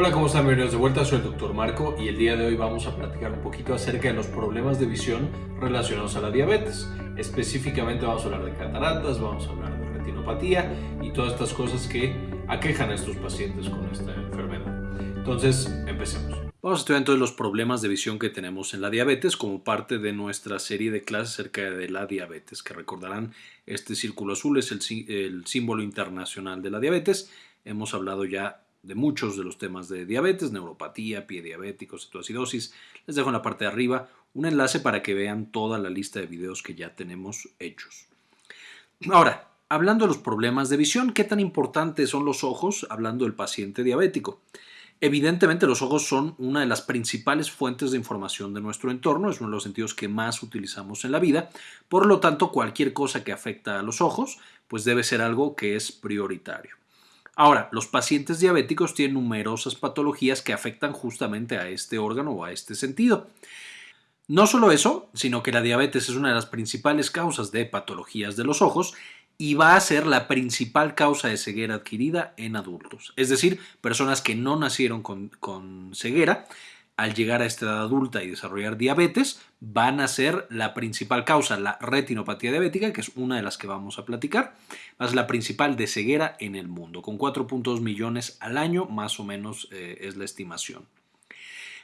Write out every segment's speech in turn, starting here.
Hola, ¿cómo están? Bienvenidos de vuelta, soy el Dr. Marco y el día de hoy vamos a platicar un poquito acerca de los problemas de visión relacionados a la diabetes. Específicamente vamos a hablar de cataratas, vamos a hablar de retinopatía y todas estas cosas que aquejan a estos pacientes con esta enfermedad. Entonces, empecemos. Vamos a estudiar entonces los problemas de visión que tenemos en la diabetes como parte de nuestra serie de clases acerca de la diabetes, que recordarán este círculo azul es el, el símbolo internacional de la diabetes. Hemos hablado ya de muchos de los temas de diabetes, neuropatía, pie diabético, cetoacidosis. Les dejo en la parte de arriba un enlace para que vean toda la lista de videos que ya tenemos hechos. Ahora, hablando de los problemas de visión, ¿qué tan importantes son los ojos hablando del paciente diabético? Evidentemente los ojos son una de las principales fuentes de información de nuestro entorno, es uno de los sentidos que más utilizamos en la vida, por lo tanto cualquier cosa que afecta a los ojos pues debe ser algo que es prioritario. Ahora, los pacientes diabéticos tienen numerosas patologías que afectan justamente a este órgano o a este sentido. No solo eso, sino que la diabetes es una de las principales causas de patologías de los ojos y va a ser la principal causa de ceguera adquirida en adultos. Es decir, personas que no nacieron con, con ceguera al llegar a esta edad adulta y desarrollar diabetes, van a ser la principal causa, la retinopatía diabética, que es una de las que vamos a platicar, es la principal de ceguera en el mundo, con 4.2 millones al año, más o menos eh, es la estimación.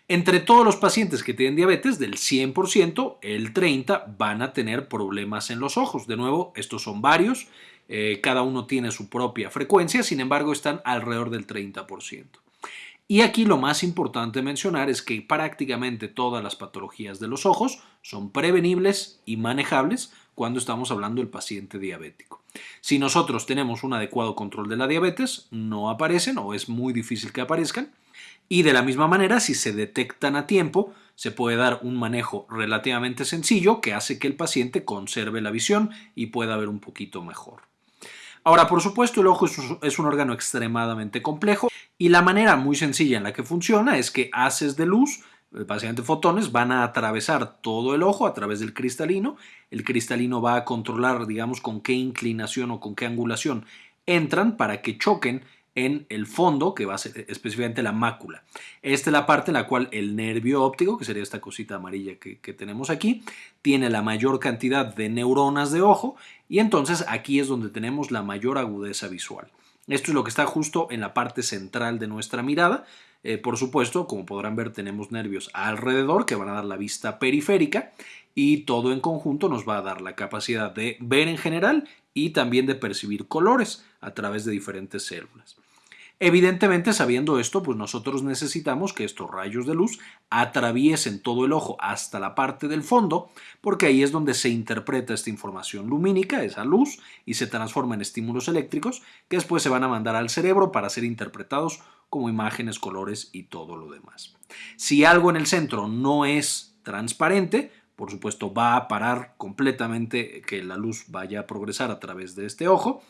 Entre todos los pacientes que tienen diabetes, del 100%, el 30% van a tener problemas en los ojos. De nuevo, estos son varios, eh, cada uno tiene su propia frecuencia, sin embargo están alrededor del 30%. Y aquí lo más importante mencionar es que prácticamente todas las patologías de los ojos son prevenibles y manejables cuando estamos hablando del paciente diabético. Si nosotros tenemos un adecuado control de la diabetes, no aparecen o es muy difícil que aparezcan. Y de la misma manera, si se detectan a tiempo, se puede dar un manejo relativamente sencillo que hace que el paciente conserve la visión y pueda ver un poquito mejor. Ahora, por supuesto, el ojo es un órgano extremadamente complejo y la manera muy sencilla en la que funciona es que haces de luz, básicamente fotones, van a atravesar todo el ojo a través del cristalino. El cristalino va a controlar, digamos, con qué inclinación o con qué angulación entran para que choquen en el fondo, que va a ser específicamente la mácula. Esta es la parte en la cual el nervio óptico, que sería esta cosita amarilla que, que, tenemos aquí, tiene la mayor cantidad de neuronas de ojo y entonces aquí es donde tenemos la mayor agudeza visual. Esto es lo que está justo en la parte central de nuestra mirada. Eh, por supuesto, como podrán ver, tenemos nervios alrededor que van a dar la vista periférica y todo en conjunto nos va a dar la capacidad de ver en general y también de percibir colores a través de diferentes células. Evidentemente, sabiendo esto, pues nosotros necesitamos que estos rayos de luz atraviesen todo el ojo hasta la parte del fondo, porque ahí es donde se interpreta esta información lumínica, esa luz, y se transforma en estímulos eléctricos que después se van a mandar al cerebro para ser interpretados como imágenes, colores y todo lo demás. Si algo en el centro no es transparente, por supuesto va a parar completamente que la luz vaya a progresar a través de este ojo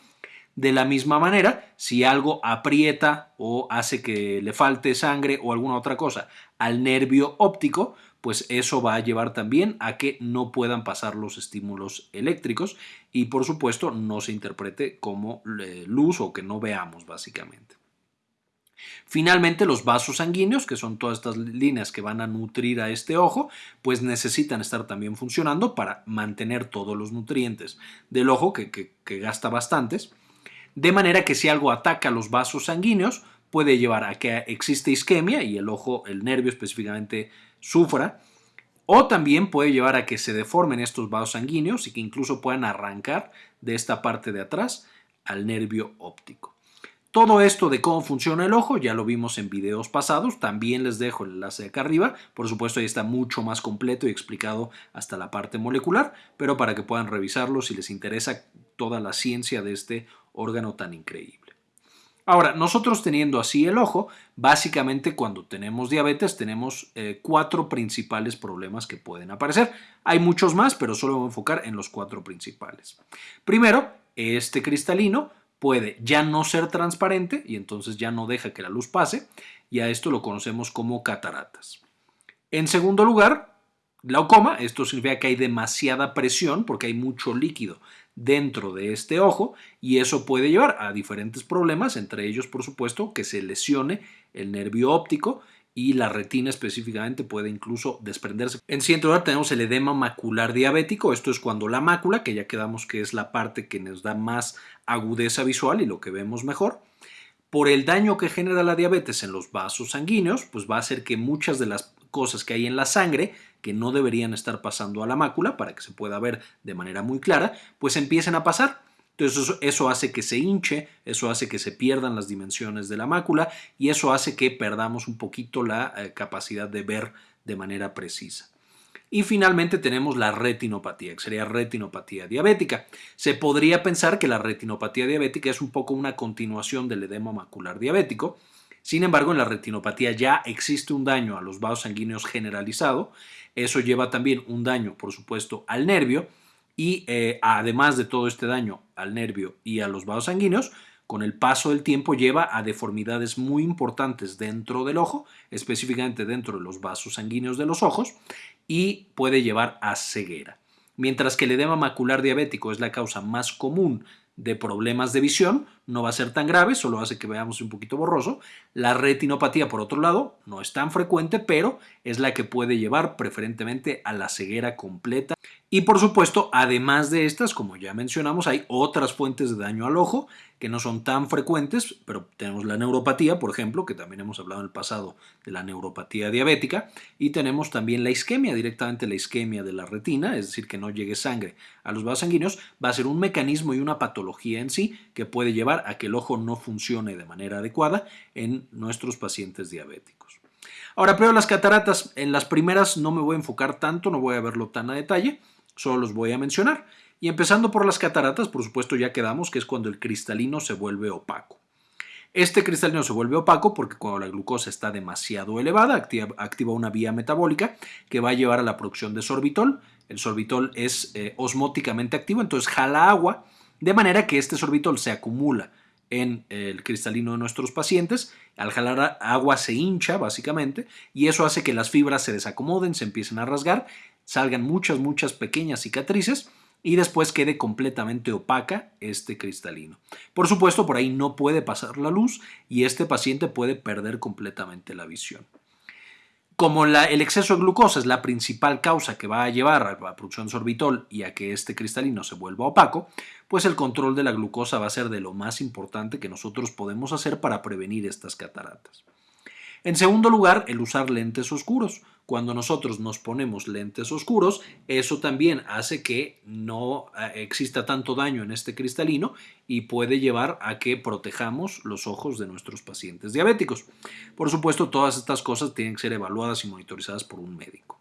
de la misma manera, si algo aprieta o hace que le falte sangre o alguna otra cosa al nervio óptico, pues eso va a llevar también a que no puedan pasar los estímulos eléctricos y por supuesto no se interprete como eh, luz o que no veamos básicamente. Finalmente, los vasos sanguíneos, que son todas estas líneas que van a nutrir a este ojo, pues necesitan estar también funcionando para mantener todos los nutrientes del ojo, que, que gasta bastantes, de manera que si algo ataca los vasos sanguíneos, puede llevar a que existe isquemia y el ojo, el nervio específicamente, sufra, o también puede llevar a que se deformen estos vasos sanguíneos y que incluso puedan arrancar de esta parte de atrás al nervio óptico. Todo esto de cómo funciona el ojo ya lo vimos en videos pasados, también les dejo el enlace acá arriba, por supuesto ahí está mucho más completo y explicado hasta la parte molecular, pero para que puedan revisarlo si les interesa toda la ciencia de este órgano tan increíble. Ahora, nosotros teniendo así el ojo, básicamente cuando tenemos diabetes tenemos eh, cuatro principales problemas que pueden aparecer. Hay muchos más, pero solo voy a enfocar en los cuatro principales. Primero, este cristalino puede ya no ser transparente y entonces ya no deja que la luz pase y a esto lo conocemos como cataratas. En segundo lugar, glaucoma, esto significa que hay demasiada presión porque hay mucho líquido dentro de este ojo y eso puede llevar a diferentes problemas, entre ellos por supuesto que se lesione el nervio óptico y la retina específicamente puede incluso desprenderse. En siguiente lugar tenemos el edema macular diabético, esto es cuando la mácula, que ya quedamos que es la parte que nos da más agudeza visual y lo que vemos mejor, por el daño que genera la diabetes en los vasos sanguíneos, pues va a hacer que muchas de las cosas que hay en la sangre que no deberían estar pasando a la mácula para que se pueda ver de manera muy clara, pues empiecen a pasar. Entonces eso, hace que se hinche, eso hace que se pierdan las dimensiones de la mácula y eso hace que perdamos un poquito la eh, capacidad de ver de manera precisa. Y finalmente tenemos la retinopatía, que sería retinopatía diabética. Se podría pensar que la retinopatía diabética es un poco una continuación del edema macular diabético. Sin embargo, en la retinopatía ya existe un daño a los vasos sanguíneos generalizado. Eso lleva también un daño, por supuesto, al nervio y eh, además de todo este daño al nervio y a los vasos sanguíneos, con el paso del tiempo lleva a deformidades muy importantes dentro del ojo, específicamente dentro de los vasos sanguíneos de los ojos, y puede llevar a ceguera. Mientras que el edema macular diabético es la causa más común de problemas de visión, no va a ser tan grave, solo hace que veamos un poquito borroso. La retinopatía, por otro lado, no es tan frecuente, pero es la que puede llevar preferentemente a la ceguera completa. Y por supuesto, además de estas, como ya mencionamos, hay otras fuentes de daño al ojo que no son tan frecuentes, pero tenemos la neuropatía, por ejemplo, que también hemos hablado en el pasado de la neuropatía diabética, y tenemos también la isquemia, directamente la isquemia de la retina, es decir, que no llegue sangre a los vasos sanguíneos, va a ser un mecanismo y una patología en sí que puede llevar a que el ojo no funcione de manera adecuada en nuestros pacientes diabéticos. Ahora, pero las cataratas, en las primeras no me voy a enfocar tanto, no voy a verlo tan a detalle, solo los voy a mencionar. Y empezando por las cataratas, por supuesto ya quedamos que es cuando el cristalino se vuelve opaco. Este cristalino se vuelve opaco porque cuando la glucosa está demasiado elevada, activa, una vía metabólica que va a llevar a la producción de sorbitol. El sorbitol es eh, osmóticamente activo, entonces jala agua, de manera que este sorbitol se acumula en el cristalino de nuestros pacientes. Al jalar agua se hincha básicamente y eso hace que las fibras se desacomoden, se empiecen a rasgar, salgan muchas, muchas pequeñas cicatrices y después quede completamente opaca este cristalino. Por supuesto, por ahí no puede pasar la luz y este paciente puede perder completamente la visión. Como el exceso de glucosa es la principal causa que va a llevar a la producción de sorbitol y a que este cristalino se vuelva opaco, pues el control de la glucosa va a ser de lo más importante que nosotros podemos hacer para prevenir estas cataratas. En segundo lugar, el usar lentes oscuros. Cuando nosotros nos ponemos lentes oscuros, eso también hace que no eh, exista tanto daño en este cristalino y puede llevar a que protejamos los ojos de nuestros pacientes diabéticos. Por supuesto, todas estas cosas tienen que ser evaluadas y monitorizadas por un médico.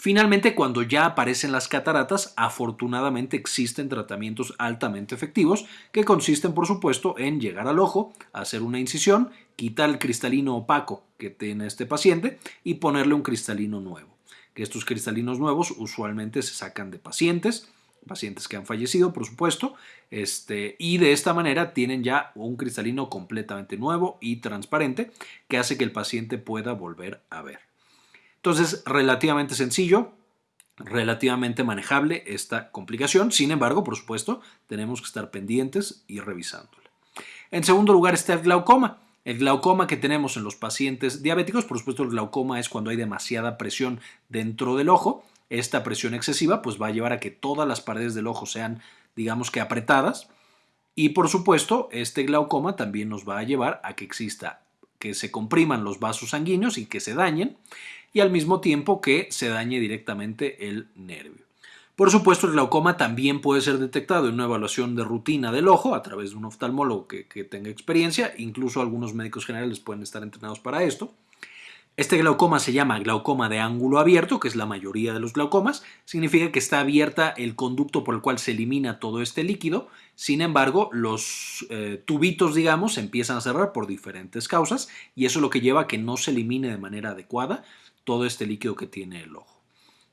Finalmente, cuando ya aparecen las cataratas, afortunadamente existen tratamientos altamente efectivos que consisten, por supuesto, en llegar al ojo, hacer una incisión, quitar el cristalino opaco que tiene este paciente y ponerle un cristalino nuevo. Estos cristalinos nuevos usualmente se sacan de pacientes, pacientes que han fallecido, por supuesto, este, y de esta manera tienen ya un cristalino completamente nuevo y transparente que hace que el paciente pueda volver a ver. Entonces, relativamente sencillo, relativamente manejable esta complicación. Sin embargo, por supuesto, tenemos que estar pendientes y revisándola. En segundo lugar está el glaucoma. El glaucoma que tenemos en los pacientes diabéticos, por supuesto el glaucoma es cuando hay demasiada presión dentro del ojo. Esta presión excesiva pues va a llevar a que todas las paredes del ojo sean digamos que apretadas y por supuesto este glaucoma también nos va a llevar a que exista que se compriman los vasos sanguíneos y que se dañen y al mismo tiempo que se dañe directamente el nervio. Por supuesto, el glaucoma también puede ser detectado en una evaluación de rutina del ojo a través de un oftalmólogo que, tenga experiencia, incluso algunos médicos generales pueden estar entrenados para esto. Este glaucoma se llama glaucoma de ángulo abierto, que es la mayoría de los glaucomas. Significa que está abierta el conducto por el cual se elimina todo este líquido. Sin embargo, los eh, tubitos, digamos, se empiezan a cerrar por diferentes causas y eso es lo que lleva a que no se elimine de manera adecuada todo este líquido que tiene el ojo.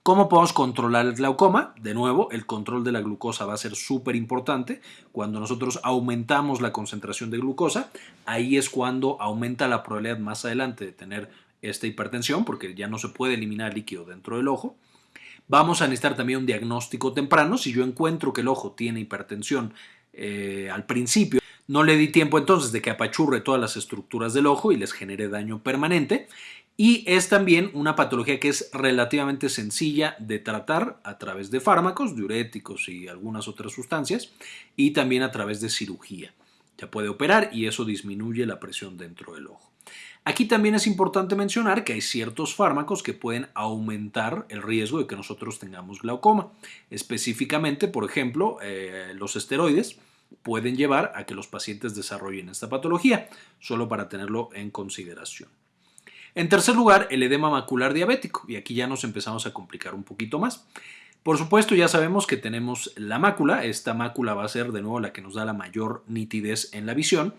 ¿Cómo podemos controlar el glaucoma? De nuevo, el control de la glucosa va a ser súper importante. Cuando nosotros aumentamos la concentración de glucosa, ahí es cuando aumenta la probabilidad más adelante de tener esta hipertensión, porque ya no se puede eliminar líquido dentro del ojo. Vamos a necesitar también un diagnóstico temprano. Si yo encuentro que el ojo tiene hipertensión eh, al principio, no le di tiempo entonces de que apachurre todas las estructuras del ojo y les genere daño permanente. Y es también una patología que es relativamente sencilla de tratar a través de fármacos, diuréticos y algunas otras sustancias, y también a través de cirugía. Ya puede operar y eso disminuye la presión dentro del ojo. Aquí también es importante mencionar que hay ciertos fármacos que pueden aumentar el riesgo de que nosotros tengamos glaucoma. Específicamente, por ejemplo, eh, los esteroides pueden llevar a que los pacientes desarrollen esta patología, solo para tenerlo en consideración. En tercer lugar, el edema macular diabético, y aquí ya nos empezamos a complicar un poquito más. Por supuesto, ya sabemos que tenemos la mácula, esta mácula va a ser de nuevo la que nos da la mayor nitidez en la visión,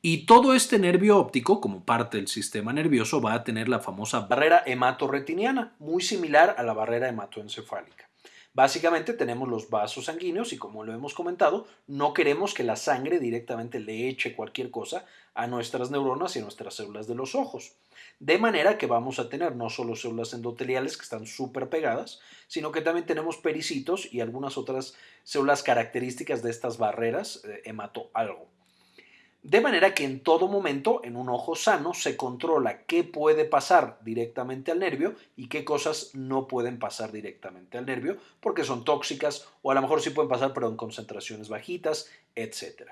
y todo este nervio óptico, como parte del sistema nervioso, va a tener la famosa barrera hematorretiniana, muy similar a la barrera hematoencefálica. Básicamente tenemos los vasos sanguíneos y como lo hemos comentado, no queremos que la sangre directamente le eche cualquier cosa a nuestras neuronas y a nuestras células de los ojos. De manera que vamos a tener no solo células endoteliales que están súper pegadas, sino que también tenemos pericitos y algunas otras células características de estas barreras eh, hemato-algo. De manera que en todo momento, en un ojo sano, se controla qué puede pasar directamente al nervio y qué cosas no pueden pasar directamente al nervio porque son tóxicas o a lo mejor sí pueden pasar pero en concentraciones bajitas, etc.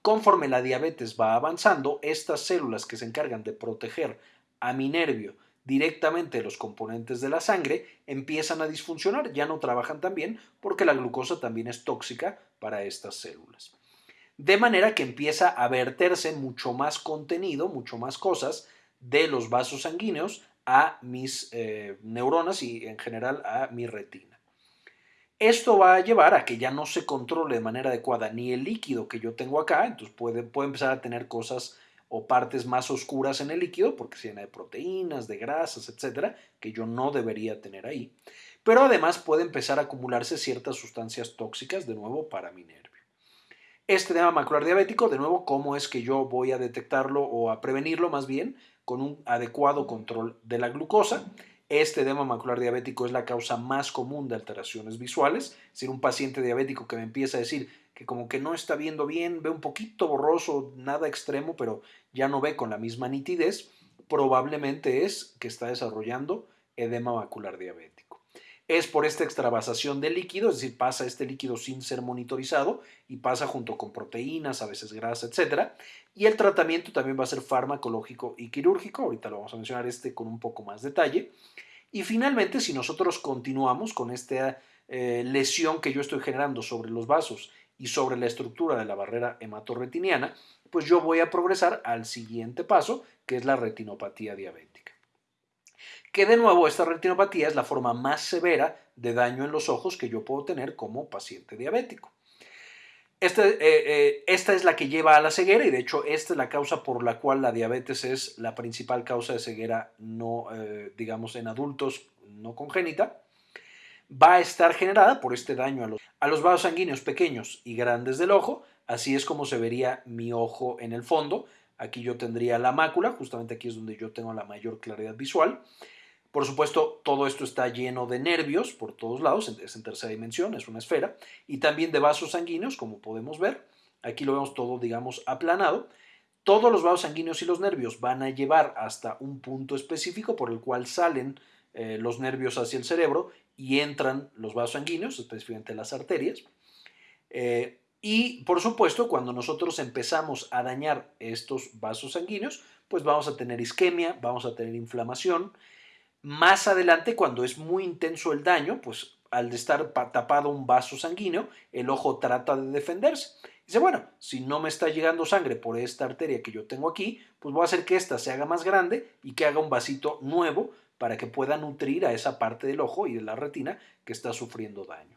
Conforme la diabetes va avanzando, estas células que se encargan de proteger a mi nervio directamente los componentes de la sangre empiezan a disfuncionar, ya no trabajan tan bien porque la glucosa también es tóxica para estas células de manera que empieza a verterse mucho más contenido, mucho más cosas de los vasos sanguíneos a mis eh, neuronas y en general a mi retina. Esto va a llevar a que ya no se controle de manera adecuada ni el líquido que yo tengo acá, entonces puede, puede empezar a tener cosas o partes más oscuras en el líquido porque se llena de proteínas, de grasas, etcétera, que yo no debería tener ahí. Pero además puede empezar a acumularse ciertas sustancias tóxicas de nuevo para mi nervio. Este edema macular diabético, de nuevo, ¿cómo es que yo voy a detectarlo o a prevenirlo más bien? Con un adecuado control de la glucosa. Este edema macular diabético es la causa más común de alteraciones visuales. Es decir, un paciente diabético que me empieza a decir que como que no está viendo bien, ve un poquito borroso, nada extremo, pero ya no ve con la misma nitidez, probablemente es que está desarrollando edema macular diabético es por esta extravasación de líquido, es decir, pasa este líquido sin ser monitorizado y pasa junto con proteínas, a veces grasa, etc. Y el tratamiento también va a ser farmacológico y quirúrgico, ahorita lo vamos a mencionar este con un poco más detalle. Y finalmente, si nosotros continuamos con esta eh, lesión que yo estoy generando sobre los vasos y sobre la estructura de la barrera hematorretiniana, pues yo voy a progresar al siguiente paso, que es la retinopatía diabética que de nuevo esta retinopatía es la forma más severa de daño en los ojos que yo puedo tener como paciente diabético. Esta, eh, eh, esta, es la que lleva a la ceguera y de hecho esta es la causa por la cual la diabetes es la principal causa de ceguera no, eh, digamos, en adultos no congénita. Va a estar generada por este daño a los vasos sanguíneos pequeños y grandes del ojo. Así es como se vería mi ojo en el fondo. Aquí yo tendría la mácula, justamente aquí es donde yo tengo la mayor claridad visual. Por supuesto, todo esto está lleno de nervios por todos lados, es en tercera dimensión, es una esfera, y también de vasos sanguíneos, como podemos ver. Aquí lo vemos todo, digamos, aplanado. Todos los vasos sanguíneos y los nervios van a llevar hasta un punto específico por el cual salen eh, los nervios hacia el cerebro y entran los vasos sanguíneos, específicamente las arterias. Eh, y por supuesto, cuando nosotros empezamos a dañar estos vasos sanguíneos, pues vamos a tener isquemia, vamos a tener inflamación, más adelante, cuando es muy intenso el daño, pues al estar tapado un vaso sanguíneo, el ojo trata de defenderse. Dice, bueno, si no me está llegando sangre por esta arteria que yo tengo aquí, pues voy a hacer que esta se haga más grande y que haga un vasito nuevo para que pueda nutrir a esa parte del ojo y de la retina que está sufriendo daño.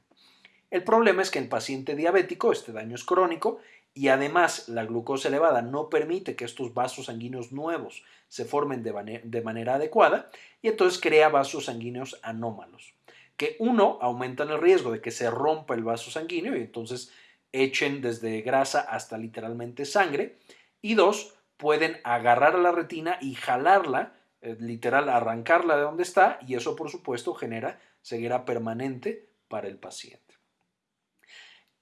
El problema es que en paciente diabético este daño es crónico y además la glucosa elevada no permite que estos vasos sanguíneos nuevos se formen de, manera adecuada y entonces crea vasos sanguíneos anómalos, que uno aumentan el riesgo de que se rompa el vaso sanguíneo y entonces echen desde grasa hasta literalmente sangre y dos, pueden agarrar a la retina y jalarla eh, literal arrancarla de donde está y eso por supuesto genera ceguera permanente para el paciente.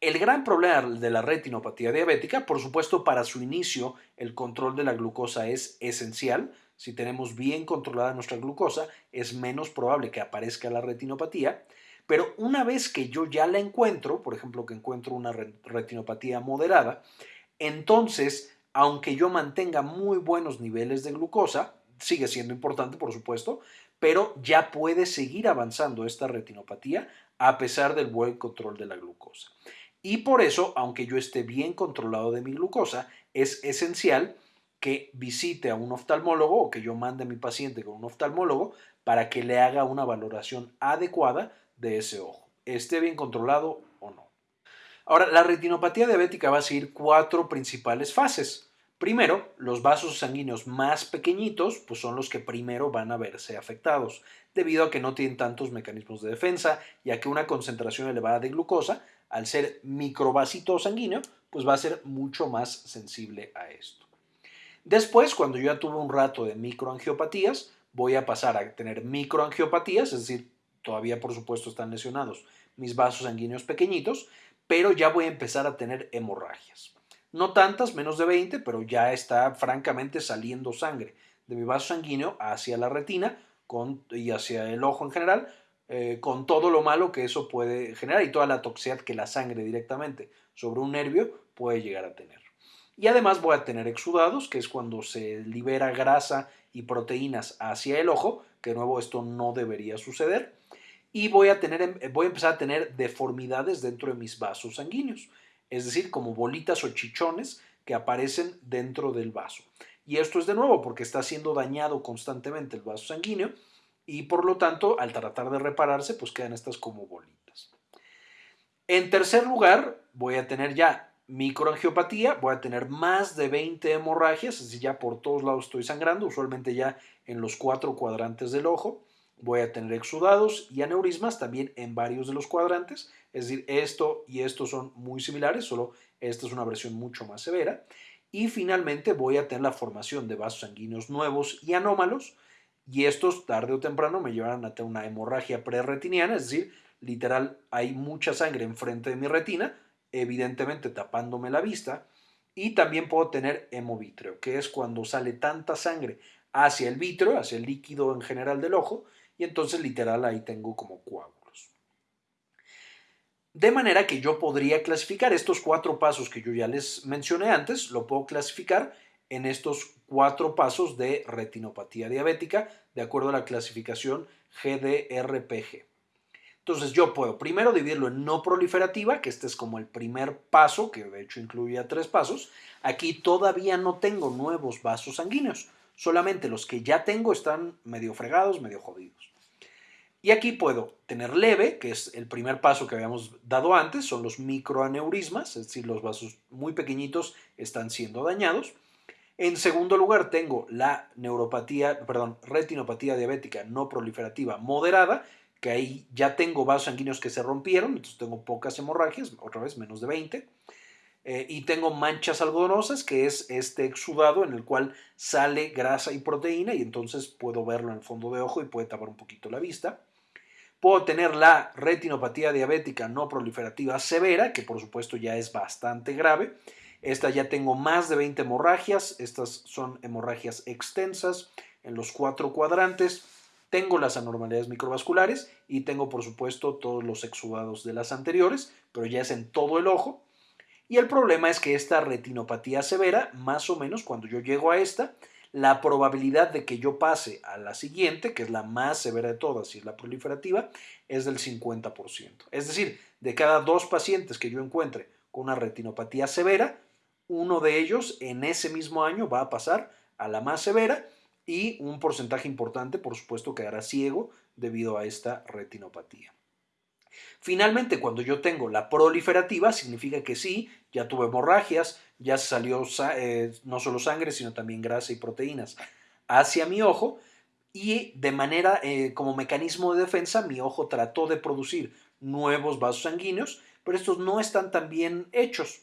El gran problema de la retinopatía diabética, por supuesto, para su inicio el control de la glucosa es esencial. Si tenemos bien controlada nuestra glucosa, es menos probable que aparezca la retinopatía. Pero una vez que yo ya la encuentro, por ejemplo, que encuentro una retinopatía moderada, entonces, aunque yo mantenga muy buenos niveles de glucosa, sigue siendo importante, por supuesto, pero ya puede seguir avanzando esta retinopatía a pesar del buen control de la glucosa. Y por eso, aunque yo esté bien controlado de mi glucosa, es esencial que visite a un oftalmólogo o que yo mande a mi paciente con un oftalmólogo para que le haga una valoración adecuada de ese ojo, esté bien controlado o no. Ahora, la retinopatía diabética va a seguir cuatro principales fases. Primero, los vasos sanguíneos más pequeñitos pues son los que primero van a verse afectados, debido a que no tienen tantos mecanismos de defensa y a que una concentración elevada de glucosa, al ser microvasito sanguíneo, pues va a ser mucho más sensible a esto. Después, cuando ya tuve un rato de microangiopatías, voy a pasar a tener microangiopatías, es decir, todavía por supuesto están lesionados mis vasos sanguíneos pequeñitos, pero ya voy a empezar a tener hemorragias. No tantas, menos de 20, pero ya está francamente saliendo sangre de mi vaso sanguíneo hacia la retina y hacia el ojo en general, eh, con todo lo malo que eso puede generar y toda la toxicidad que la sangre directamente sobre un nervio puede llegar a tener. Y además voy a tener exudados, que es cuando se libera grasa y proteínas hacia el ojo, que de nuevo esto no debería suceder. Y voy a, tener, voy a empezar a tener deformidades dentro de mis vasos sanguíneos es decir, como bolitas o chichones que aparecen dentro del vaso. Y esto es de nuevo porque está siendo dañado constantemente el vaso sanguíneo y por lo tanto al tratar de repararse pues quedan estas como bolitas. En tercer lugar voy a tener ya microangiopatía, voy a tener más de 20 hemorragias, es decir, ya por todos lados estoy sangrando, usualmente ya en los cuatro cuadrantes del ojo voy a tener exudados y aneurismas también en varios de los cuadrantes. Es decir, esto y esto son muy similares, solo esta es una versión mucho más severa. Y finalmente voy a tener la formación de vasos sanguíneos nuevos y anómalos. Y estos tarde o temprano me llevarán a tener una hemorragia preretiniana, es decir, literal hay mucha sangre enfrente de mi retina, evidentemente tapándome la vista. Y también puedo tener hemovitreo, que es cuando sale tanta sangre hacia el vitreo, hacia el líquido en general del ojo, y entonces literal ahí tengo como coágulos. De manera que yo podría clasificar estos cuatro pasos que yo ya les mencioné antes, lo puedo clasificar en estos cuatro pasos de retinopatía diabética de acuerdo a la clasificación GDRPG. Entonces yo puedo primero dividirlo en no proliferativa, que este es como el primer paso, que de hecho incluía tres pasos. Aquí todavía no tengo nuevos vasos sanguíneos, solamente los que ya tengo están medio fregados, medio jodidos. Y aquí puedo tener leve, que es el primer paso que habíamos dado antes, son los microaneurismas, es decir, los vasos muy pequeñitos están siendo dañados. En segundo lugar tengo la neuropatía, perdón, retinopatía diabética no proliferativa moderada, que ahí ya tengo vasos sanguíneos que se rompieron, entonces tengo pocas hemorragias, otra vez menos de 20. Eh, y tengo manchas algodonosas, que es este exudado en el cual sale grasa y proteína y entonces puedo verlo en el fondo de ojo y puede tapar un poquito la vista. Puedo tener la retinopatía diabética no proliferativa severa, que por supuesto ya es bastante grave. Esta ya tengo más de 20 hemorragias. Estas son hemorragias extensas en los cuatro cuadrantes. Tengo las anormalidades microvasculares y tengo por supuesto todos los exudados de las anteriores, pero ya es en todo el ojo. Y el problema es que esta retinopatía severa, más o menos cuando yo llego a esta, la probabilidad de que yo pase a la siguiente, que es la más severa de todas y es la proliferativa, es del 50%. Es decir, de cada dos pacientes que yo encuentre con una retinopatía severa, uno de ellos en ese mismo año va a pasar a la más severa y un porcentaje importante, por supuesto, quedará ciego debido a esta retinopatía. Finalmente, cuando yo tengo la proliferativa, significa que sí, ya tuve hemorragias, ya salió eh, no solo sangre, sino también grasa y proteínas hacia mi ojo y de manera, eh, como mecanismo de defensa, mi ojo trató de producir nuevos vasos sanguíneos, pero estos no están tan bien hechos.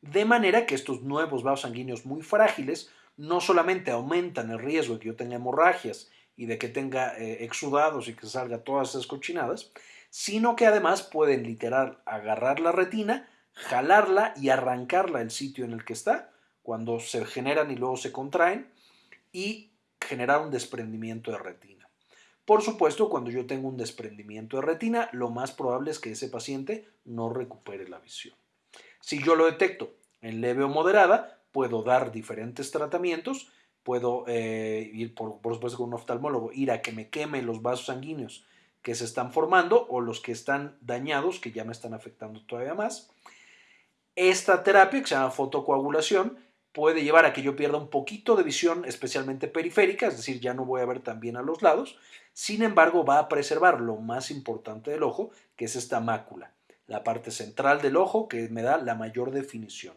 De manera que estos nuevos vasos sanguíneos muy frágiles no solamente aumentan el riesgo de que yo tenga hemorragias y de que tenga eh, exudados y que salga todas esas cochinadas, sino que además pueden literal agarrar la retina, jalarla y arrancarla del sitio en el que está, cuando se generan y luego se contraen, y generar un desprendimiento de retina. Por supuesto, cuando yo tengo un desprendimiento de retina, lo más probable es que ese paciente no recupere la visión. Si yo lo detecto en leve o moderada, puedo dar diferentes tratamientos, puedo eh, ir, por, por, supuesto, con un oftalmólogo, ir a que me queme los vasos sanguíneos que se están formando o los que están dañados, que ya me están afectando todavía más. Esta terapia, que se llama fotocoagulación, puede llevar a que yo pierda un poquito de visión, especialmente periférica, es decir, ya no voy a ver tan bien a los lados. Sin embargo, va a preservar lo más importante del ojo, que es esta mácula, la parte central del ojo que me da la mayor definición.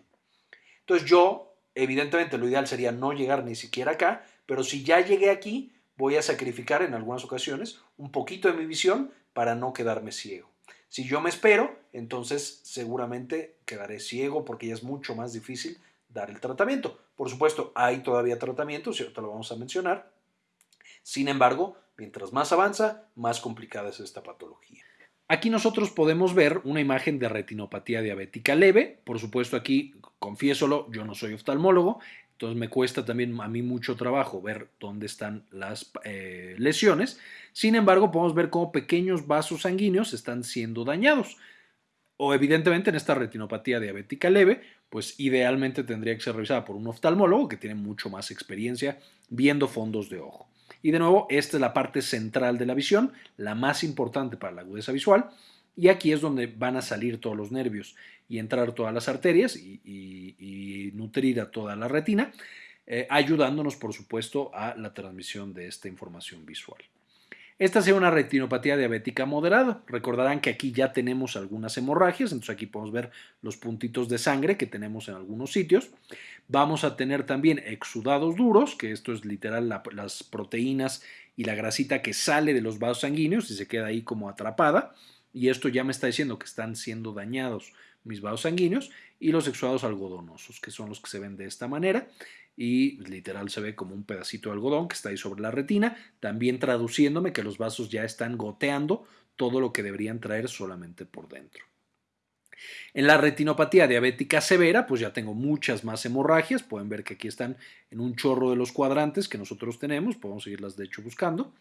Entonces yo, evidentemente, lo ideal sería no llegar ni siquiera acá, pero si ya llegué aquí, voy a sacrificar en algunas ocasiones un poquito de mi visión para no quedarme ciego. Si yo me espero, entonces seguramente quedaré ciego porque ya es mucho más difícil dar el tratamiento. Por supuesto, hay todavía tratamientos y ahorita lo vamos a mencionar. Sin embargo, mientras más avanza, más complicada es esta patología. Aquí nosotros podemos ver una imagen de retinopatía diabética leve. Por supuesto, aquí, confiésolo, yo no soy oftalmólogo, entonces me cuesta también a mí mucho trabajo ver dónde están las eh, lesiones. Sin embargo, podemos ver cómo pequeños vasos sanguíneos están siendo dañados. O evidentemente en esta retinopatía diabética leve, pues idealmente tendría que ser revisada por un oftalmólogo que tiene mucho más experiencia viendo fondos de ojo. Y de nuevo, esta es la parte central de la visión, la más importante para la agudeza visual, y aquí es donde van a salir todos los nervios y entrar todas las arterias y, nutrir a toda la retina, eh, ayudándonos, por supuesto, a la transmisión de esta información visual. Esta sea una retinopatía diabética moderada. Recordarán que aquí ya tenemos algunas hemorragias, entonces aquí podemos ver los puntitos de sangre que tenemos en algunos sitios. Vamos a tener también exudados duros, que esto es literal las proteínas y la grasita que sale de los vasos sanguíneos y se queda ahí como atrapada. Y esto ya me está diciendo que están siendo dañados mis vasos sanguíneos y los exudados algodonosos, que son los que se ven de esta manera y literal se ve como un pedacito de algodón que está ahí sobre la retina, también traduciéndome que los vasos ya están goteando todo lo que deberían traer solamente por dentro. En la retinopatía diabética severa, pues ya tengo muchas más hemorragias. Pueden ver que aquí están en un chorro de los cuadrantes que nosotros tenemos. Podemos seguirlas de hecho buscando.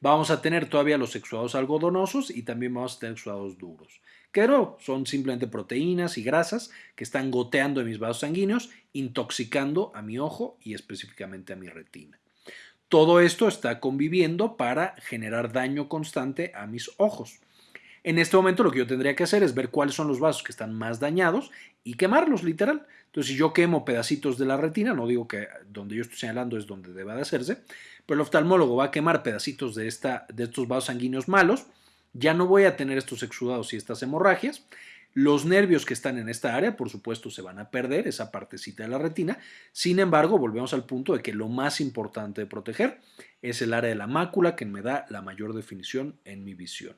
Vamos a tener todavía los exudados algodonosos y también vamos a tener exudados duros que no, son simplemente proteínas y grasas que están goteando en mis vasos sanguíneos, intoxicando a mi ojo y específicamente a mi retina. Todo esto está conviviendo para generar daño constante a mis ojos. En este momento lo que yo tendría que hacer es ver cuáles son los vasos que están más dañados y quemarlos literal. Entonces si yo quemo pedacitos de la retina, no digo que donde yo estoy señalando es donde deba de hacerse, pero el oftalmólogo va a quemar pedacitos de, esta, de estos vasos sanguíneos malos ya no voy a tener estos exudados y estas hemorragias. Los nervios que están en esta área, por supuesto, se van a perder, esa partecita de la retina. Sin embargo, volvemos al punto de que lo más importante de proteger es el área de la mácula que me da la mayor definición en mi visión.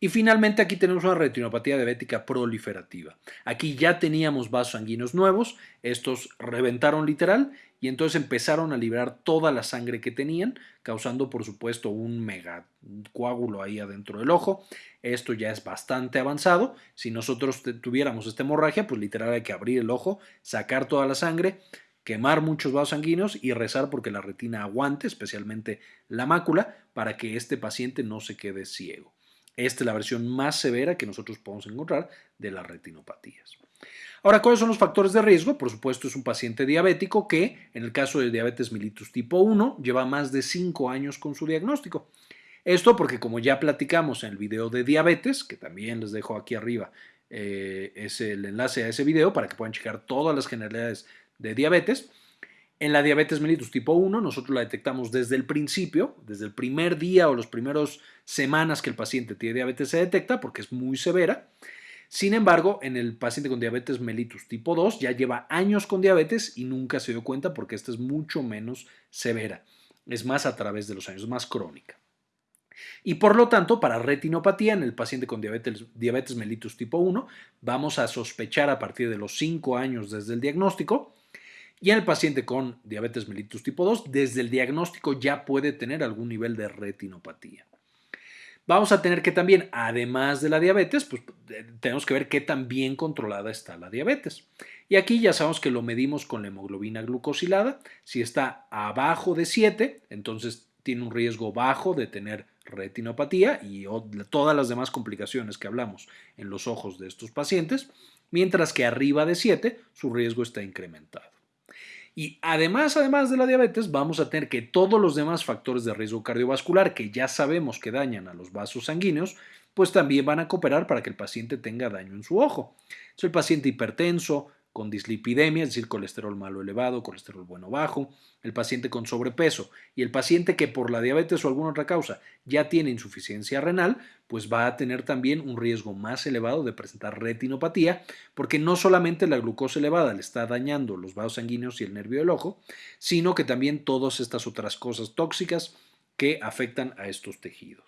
Y finalmente aquí tenemos una retinopatía diabética proliferativa. Aquí ya teníamos vasos sanguíneos nuevos, estos reventaron literal y entonces empezaron a liberar toda la sangre que tenían, causando por supuesto un mega coágulo ahí adentro del ojo. Esto ya es bastante avanzado. Si nosotros tuviéramos esta hemorragia, pues literal hay que abrir el ojo, sacar toda la sangre, quemar muchos vasos sanguíneos y rezar porque la retina aguante, especialmente la mácula, para que este paciente no se quede ciego. Esta es la versión más severa que nosotros podemos encontrar de las retinopatías. Ahora, ¿cuáles son los factores de riesgo? Por supuesto, es un paciente diabético que, en el caso de diabetes mellitus tipo 1, lleva más de 5 años con su diagnóstico. Esto porque, como ya platicamos en el video de diabetes, que también les dejo aquí arriba, eh, es el enlace a ese video para que puedan checar todas las generalidades de diabetes, en la diabetes mellitus tipo 1 nosotros la detectamos desde el principio, desde el primer día o las primeras semanas que el paciente tiene diabetes se detecta porque es muy severa. Sin embargo, en el paciente con diabetes mellitus tipo 2 ya lleva años con diabetes y nunca se dio cuenta porque esta es mucho menos severa. Es más a través de los años, más crónica. Y por lo tanto, para retinopatía en el paciente con diabetes, diabetes mellitus tipo 1, vamos a sospechar a partir de los 5 años desde el diagnóstico Y en el paciente con diabetes mellitus tipo 2, desde el diagnóstico ya puede tener algún nivel de retinopatía. Vamos a tener que también, además de la diabetes, pues eh, tenemos que ver qué tan bien controlada está la diabetes. Y aquí ya sabemos que lo medimos con la hemoglobina glucosilada. Si está abajo de 7, entonces tiene un riesgo bajo de tener retinopatía y todas las demás complicaciones que hablamos en los ojos de estos pacientes, mientras que arriba de 7 su riesgo está incrementado. Y además, además de la diabetes, vamos a tener que todos los demás factores de riesgo cardiovascular que ya sabemos que dañan a los vasos sanguíneos, pues también van a cooperar para que el paciente tenga daño en su ojo. Es el paciente hipertenso, con dislipidemia, es decir, colesterol malo elevado, colesterol bueno bajo, el paciente con sobrepeso y el paciente que por la diabetes o alguna otra causa ya tiene insuficiencia renal, pues va a tener también un riesgo más elevado de presentar retinopatía, porque no solamente la glucosa elevada le está dañando los vasos sanguíneos y el nervio del ojo, sino que también todas estas otras cosas tóxicas que afectan a estos tejidos.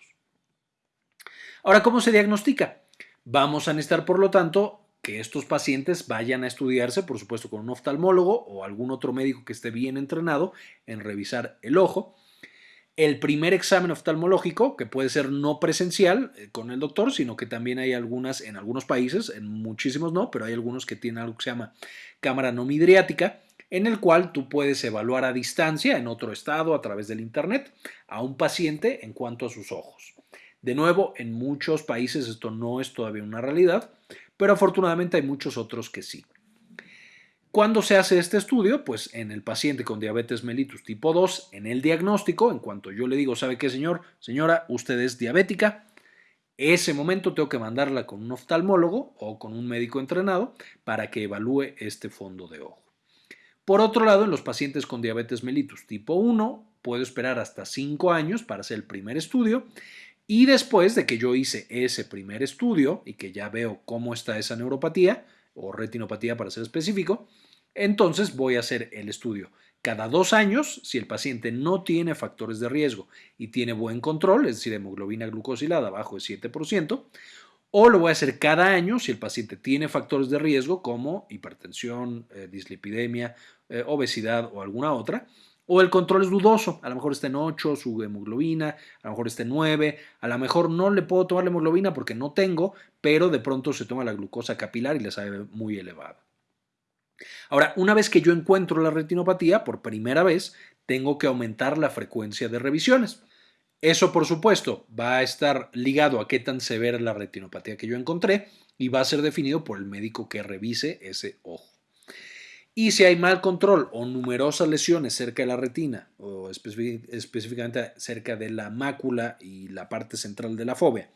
Ahora, ¿cómo se diagnostica? Vamos a necesitar, por lo tanto, que estos pacientes vayan a estudiarse, por supuesto, con un oftalmólogo o algún otro médico que esté bien entrenado en revisar el ojo. El primer examen oftalmológico, que puede ser no presencial eh, con el doctor, sino que también hay algunas en algunos países, en muchísimos no, pero hay algunos que tienen algo que se llama cámara no midriática, en el cual tú puedes evaluar a distancia, en otro estado, a través del Internet, a un paciente en cuanto a sus ojos. De nuevo, en muchos países esto no es todavía una realidad, pero afortunadamente hay muchos otros que sí. ¿Cuándo se hace este estudio? Pues en el paciente con diabetes mellitus tipo 2, en el diagnóstico, en cuanto yo le digo, ¿sabe qué, señor? Señora, usted es diabética. Ese momento tengo que mandarla con un oftalmólogo o con un médico entrenado para que evalúe este fondo de ojo. Por otro lado, en los pacientes con diabetes mellitus tipo 1, puedo esperar hasta 5 años para hacer el primer estudio y después de que yo hice ese primer estudio y que ya veo cómo está esa neuropatía o retinopatía para ser específico, entonces voy a hacer el estudio. Cada dos años si el paciente no tiene factores de riesgo y tiene buen control, es decir, hemoglobina glucosilada bajo de 7%, o lo voy a hacer cada año si el paciente tiene factores de riesgo como hipertensión, eh, dislipidemia, eh, obesidad o alguna otra, o el control es dudoso, a lo mejor está en 8 su hemoglobina, a lo mejor está en 9, a lo mejor no le puedo tomar la hemoglobina porque no tengo, pero de pronto se toma la glucosa capilar y le sale muy elevada. Ahora, una vez que yo encuentro la retinopatía, por primera vez, tengo que aumentar la frecuencia de revisiones. Eso, por supuesto, va a estar ligado a qué tan severa es la retinopatía que yo encontré y va a ser definido por el médico que revise ese ojo. Y si hay mal control o numerosas lesiones cerca de la retina, o específicamente cerca de la mácula y la parte central de la fobia,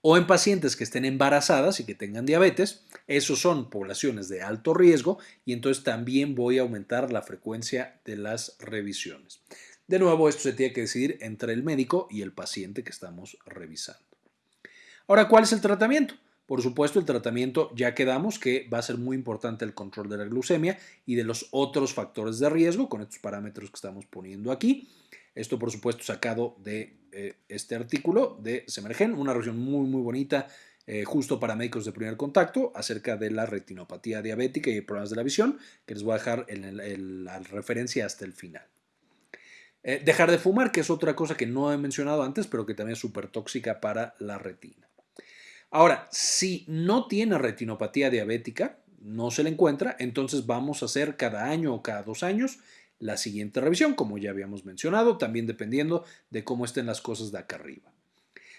o en pacientes que estén embarazadas y que tengan diabetes, esos son poblaciones de alto riesgo y entonces también voy a aumentar la frecuencia de las revisiones. De nuevo, esto se tiene que decidir entre el médico y el paciente que estamos revisando. Ahora, ¿cuál es el tratamiento? Por supuesto, el tratamiento ya quedamos que va a ser muy importante el control de la glucemia y de los otros factores de riesgo con estos parámetros que estamos poniendo aquí. Esto, por supuesto, sacado de eh, este artículo de Semergen, una revisión muy, muy bonita, eh, justo para médicos de primer contacto, acerca de la retinopatía diabética y problemas de la visión, que les voy a dejar en la referencia hasta el final. Eh, dejar de fumar, que es otra cosa que no he mencionado antes, pero que también es súper tóxica para la retina. Ahora, si no tiene retinopatía diabética, no se le encuentra, entonces vamos a hacer cada año o cada dos años la siguiente revisión, como ya habíamos mencionado, también dependiendo de cómo estén las cosas de acá arriba.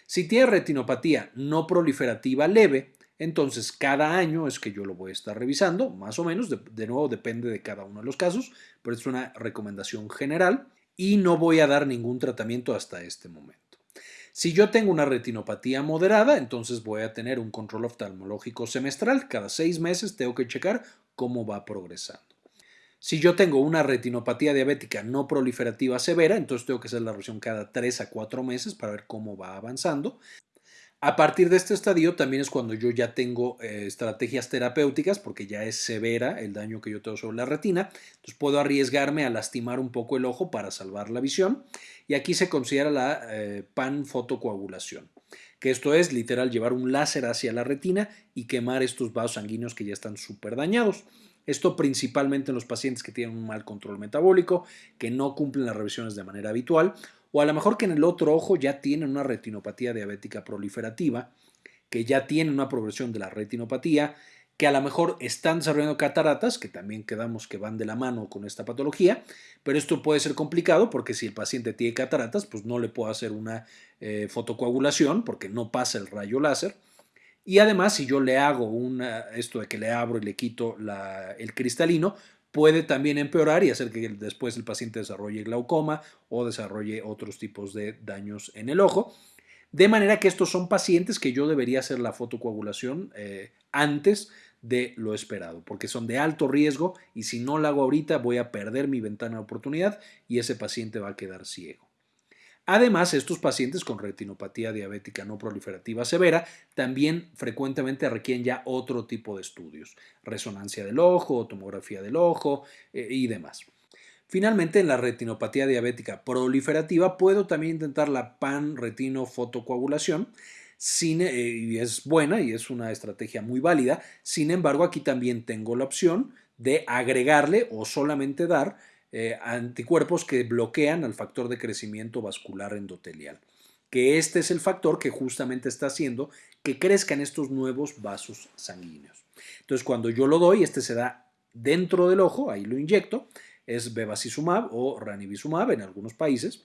Si tiene retinopatía no proliferativa leve, entonces cada año es que yo lo voy a estar revisando, más o menos, de, de, nuevo depende de cada uno de los casos, pero es una recomendación general y no voy a dar ningún tratamiento hasta este momento. Si yo tengo una retinopatía moderada, entonces voy a tener un control oftalmológico semestral. Cada seis meses tengo que checar cómo va progresando. Si yo tengo una retinopatía diabética no proliferativa severa, entonces tengo que hacer la revisión cada tres a cuatro meses para ver cómo va avanzando. A partir de este estadio también es cuando yo ya tengo eh, estrategias terapéuticas porque ya es severa el daño que yo tengo sobre la retina. Entonces puedo arriesgarme a lastimar un poco el ojo para salvar la visión. Y aquí se considera la eh, panfotocoagulación, que esto es literal llevar un láser hacia la retina y quemar estos vasos sanguíneos que ya están súper dañados. Esto principalmente en los pacientes que tienen un mal control metabólico, que no cumplen las revisiones de manera habitual, o a lo mejor que en el otro ojo ya tienen una retinopatía diabética proliferativa, que ya tienen una progresión de la retinopatía, que a lo mejor están desarrollando cataratas, que también quedamos que van de la mano con esta patología, pero esto puede ser complicado porque si el paciente tiene cataratas, pues no le puedo hacer una eh, fotocoagulación porque no pasa el rayo láser. Y además, si yo le hago una, esto de que le abro y le quito el cristalino, puede también empeorar y hacer que después el paciente desarrolle glaucoma o desarrolle otros tipos de daños en el ojo. De manera que estos son pacientes que yo debería hacer la fotocoagulación eh, antes de lo esperado, porque son de alto riesgo y si no lo hago ahorita voy a perder mi ventana de oportunidad y ese paciente va a quedar ciego. Además, estos pacientes con retinopatía diabética no proliferativa severa también frecuentemente requieren ya otro tipo de estudios, resonancia del ojo, tomografía del ojo eh, y demás. Finalmente, en la retinopatía diabética proliferativa puedo también intentar la pan-retinofotocoagulación, eh, y es buena y es una estrategia muy válida. Sin embargo, aquí también tengo la opción de agregarle o solamente dar eh, anticuerpos que bloquean al factor de crecimiento vascular endotelial, que este es el factor que justamente está haciendo que crezcan estos nuevos vasos sanguíneos. Entonces, cuando yo lo doy, este se da dentro del ojo, ahí lo inyecto, es bevacizumab o ranibizumab en algunos países,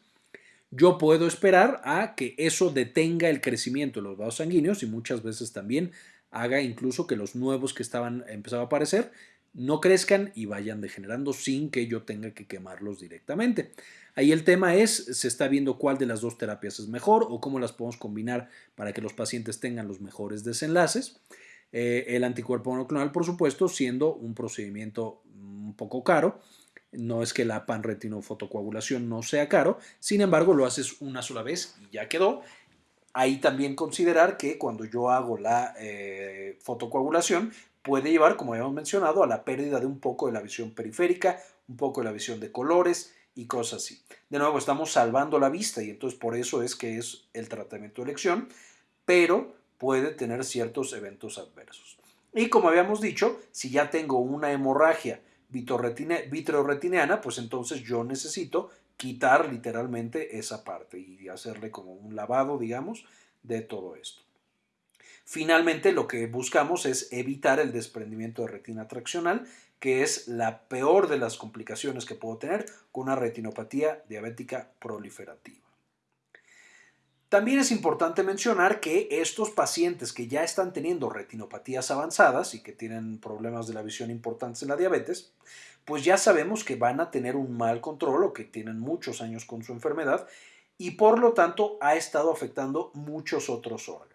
yo puedo esperar a que eso detenga el crecimiento de los vasos sanguíneos y muchas veces también haga incluso que los nuevos que estaban empezando a aparecer no crezcan y vayan degenerando sin que yo tenga que quemarlos directamente. Ahí el tema es, se está viendo cuál de las dos terapias es mejor o cómo las podemos combinar para que los pacientes tengan los mejores desenlaces. Eh, el anticuerpo monoclonal, por supuesto, siendo un procedimiento un poco caro, no es que la panretinofotocoagulación no sea caro, sin embargo lo haces una sola vez y ya quedó. Ahí también considerar que cuando yo hago la eh, fotocoagulación puede llevar, como habíamos mencionado, a la pérdida de un poco de la visión periférica, un poco de la visión de colores y cosas así. De nuevo, estamos salvando la vista y entonces por eso es que es el tratamiento de elección, pero puede tener ciertos eventos adversos. Y como habíamos dicho, si ya tengo una hemorragia vitreoretiniana, pues entonces yo necesito quitar literalmente esa parte y hacerle como un lavado, digamos, de todo esto. Finalmente, lo que buscamos es evitar el desprendimiento de retina traccional, que es la peor de las complicaciones que puedo tener con una retinopatía diabética proliferativa. También es importante mencionar que estos pacientes que ya están teniendo retinopatías avanzadas y que tienen problemas de la visión importantes en la diabetes, pues ya sabemos que van a tener un mal control o que tienen muchos años con su enfermedad y por lo tanto ha estado afectando muchos otros órganos.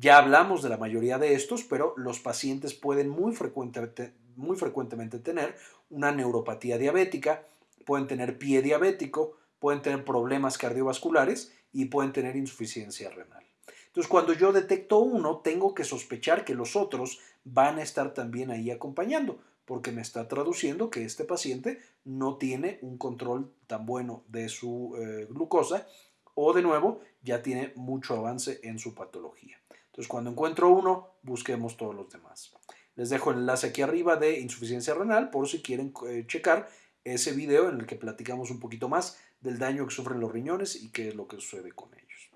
Ya hablamos de la mayoría de estos, pero los pacientes pueden muy frecuentemente, tener una neuropatía diabética, pueden tener pie diabético, pueden tener problemas cardiovasculares y pueden tener insuficiencia renal. Entonces, cuando yo detecto uno, tengo que sospechar que los otros van a estar también ahí acompañando, porque me está traduciendo que este paciente no tiene un control tan bueno de su eh, glucosa o de nuevo ya tiene mucho avance en su patología. Entonces, cuando encuentro uno, busquemos todos los demás. Les dejo el enlace aquí arriba de insuficiencia renal por si quieren eh, checar ese video en el que platicamos un poquito más del daño que sufren los riñones y qué es lo que sucede con ellos.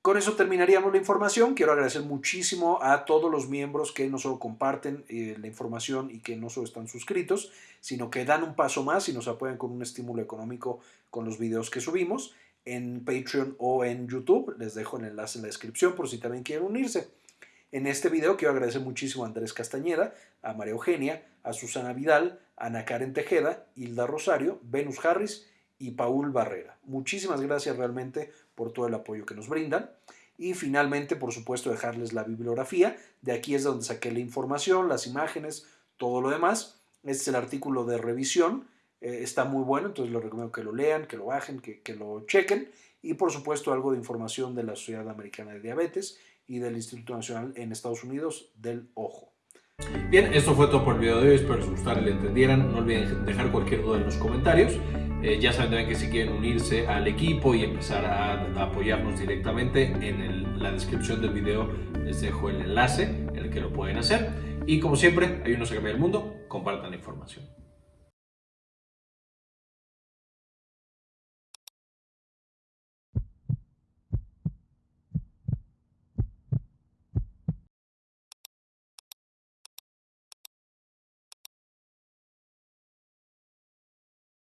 Con eso terminaríamos la información. Quiero agradecer muchísimo a todos los miembros que no solo comparten eh, la información y que no solo están suscritos, sino que dan un paso más y nos apoyan con un estímulo económico con los videos que subimos en Patreon o en YouTube. Les dejo el enlace en la descripción por si también quieren unirse. En este video quiero agradecer muchísimo a Andrés Castañeda, a María Eugenia, a Susana Vidal, a Ana Karen Tejeda, Hilda Rosario, Venus Harris y Paul Barrera. Muchísimas gracias realmente por todo el apoyo que nos brindan. Y finalmente, por supuesto, dejarles la bibliografía. De aquí es donde saqué la información, las imágenes, todo lo demás. Este es el artículo de revisión. Eh, está muy bueno, entonces les recomiendo que lo lean, que lo bajen, que, que lo chequen. Y por supuesto, algo de información de la Sociedad Americana de Diabetes y del Instituto Nacional en Estados Unidos del Ojo. Bien, esto fue todo por el video de hoy, espero les gustara y le entendieran. No olviden dejar cualquier duda en los comentarios. Eh, ya saben también que si quieren unirse al equipo y empezar a, apoyarnos directamente, en la descripción del video les dejo el enlace en el que lo pueden hacer. Y como siempre, hay unos que cambian el mundo, compartan la información.